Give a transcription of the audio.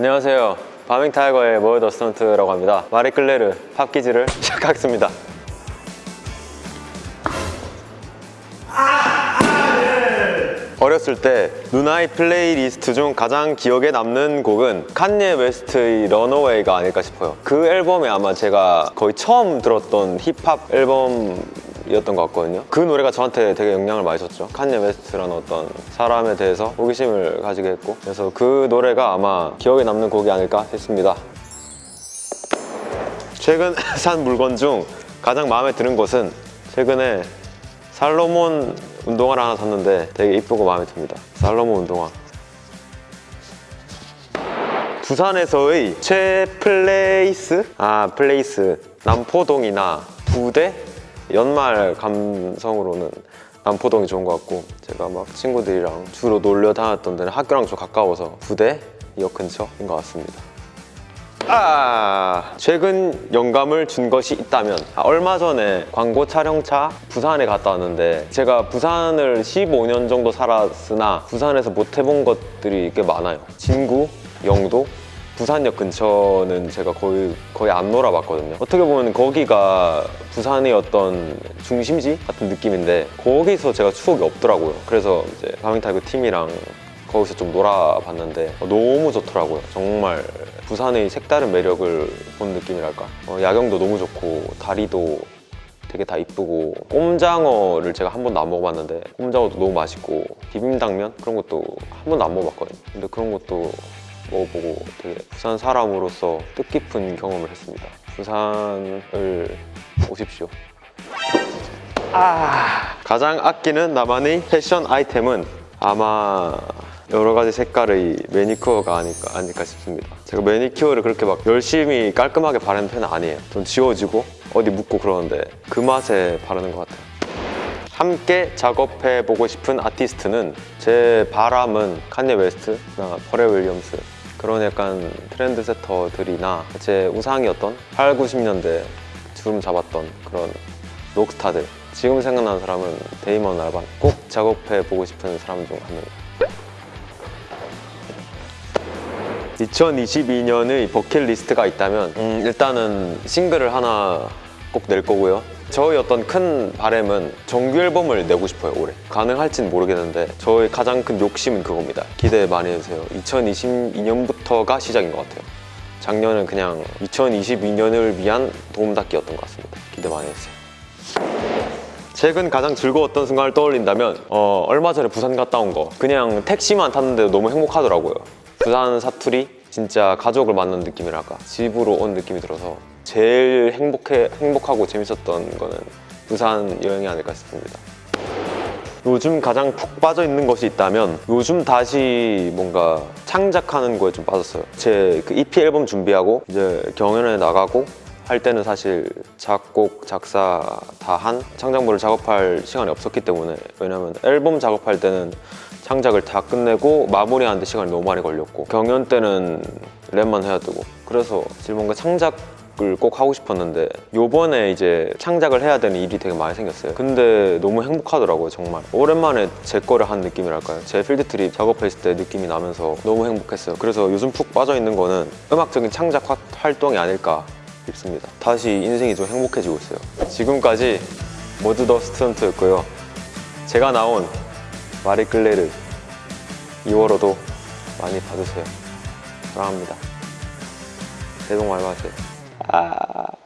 안녕하세요. Balming Tiger의 Mudd the Student라고 합니다. 마리 클레르 pop quiz를 시작하겠습니다. 어렸을 때 누나의 플레이리스트 중 가장 기억에 남는 곡은 칸예 웨스트의 Runaway가 아닐까 싶어요. 그 앨범에 아마 제가 거의 처음 들었던 힙합 앨범 이었던 것 같거든요. 그 노래가 저한테 되게 영향을 많이 줬죠. 칸예 웨스트라는 어떤 사람에 대해서 호기심을 가지게 했고 그래서 그 노래가 아마 기억에 남는 곡이 아닐까 했습니다. 최근 산 물건 중 가장 마음에 드는 것은 최근에 살로몬 운동화를 하나 샀는데 되게 이쁘고 마음에 듭니다. 살로몬 운동화. 부산에서의 최애 place? 아 place. 남포동이나 부대? 연말 감성으로는 남포동이 좋은 것 같고 제가 막 친구들이랑 주로 놀러 다녔던 데는 학교랑 좀 가까워서 부대역 근처인 것 같습니다. 아 최근 영감을 준 것이 있다면 아, 얼마 전에 광고 촬영차 부산에 갔다 왔는데 제가 부산을 15년 정도 살았으나 부산에서 못 해본 것들이 꽤 많아요. 진구, 영도, 부산역 근처는 제가 거의 거의 안 놀아봤거든요. 어떻게 보면 거기가 부산의 어떤 중심지 같은 느낌인데 거기서 제가 추억이 없더라고요. 그래서 이제 바밍타이거 팀이랑 거기서 좀 놀아봤는데 어, 너무 좋더라고요. 정말 부산의 색다른 매력을 본 느낌이랄까. 어, 야경도 너무 좋고 다리도 되게 다 이쁘고 꼼장어를 제가 한 번도 안 먹어봤는데 꼼장어도 너무 맛있고 비빔당면 그런 것도 한 번도 안 먹어봤거든요. 근데 그런 것도 먹어보고 되게 부산 사람으로서 뜻깊은 경험을 했습니다. 부산을 오십시오. 아. 가장 아끼는 나만의 패션 아이템은 아마 여러 가지 색깔의 매니큐어가 아닐까, 아닐까 싶습니다. 제가 매니큐어를 그렇게 막 열심히 깔끔하게 바르는 편은 아니에요. 좀 지워지고 어디 묻고 그러는데 그 맛에 바르는 것 같아요. 함께 작업해보고 싶은 아티스트는 제 바람은 칸예 웨스트나 퍼렐 윌리엄스 그런 약간 trend setter들이나 제 우상이었던 8, 90년대 주름 잡았던 그런 록스타들. 지금 생각나는 사람은 데이먼 알반. 꼭 작업해 보고 싶은 사람 중 한 명입니다. 2022년의 버킷리스트가 있다면 음, 일단은 싱글을 하나 꼭 낼 거고요 저의 어떤 큰 바램은 정규 앨범을 내고 싶어요 올해. 가능할진 모르겠는데 저의 가장 큰 욕심은 그겁니다. 기대 많이 해주세요. 2022년부터가 시작인 것 같아요. 작년은 그냥 2022년을 위한 도움닫기였던 것 같습니다. 기대 많이 해주세요. 최근 가장 즐거웠던 순간을 떠올린다면 어, 얼마 전에 부산 갔다 온 거. 그냥 택시만 탔는데도 너무 행복하더라고요. 부산 사투리 진짜 가족을 만난 느낌이랄까? 집으로 온 느낌이 들어서 제일 행복해, 행복하고 재밌었던 거는 부산 여행이 아닐까 싶습니다. 요즘 가장 푹 빠져 있는 것이 있다면 요즘 다시 뭔가 창작하는 거에 좀 빠졌어요. 제 그 EP 앨범 준비하고 이제 경연에 나가고 할 때는 사실 작곡, 작사 다 한 창작물을 작업할 시간이 없었기 때문에. 왜냐면 앨범 작업할 때는 창작을 다 끝내고 마무리하는데 시간이 너무 많이 걸렸고 경연 때는 랩만 해야 되고. 그래서 사실 뭔가 창작을 꼭 하고 싶었는데 요번에 이제 창작을 해야 되는 일이 되게 많이 생겼어요. 근데 너무 행복하더라고요 정말. 오랜만에 제 거를 한 느낌이랄까요? 제 필드 트립 작업했을 때 느낌이 나면서 너무 행복했어요. 그래서 요즘 푹 빠져있는 거는 음악적인 창작 활동이 아닐까 싶습니다. 다시 인생이 좀 행복해지고 있어요. 지금까지 모두 더 스튜던트였고요. 제가 나온 마리 클레르 2월호도 많이 봐주세요. 사랑합니다. 새해 복 많이 받으세요. 아...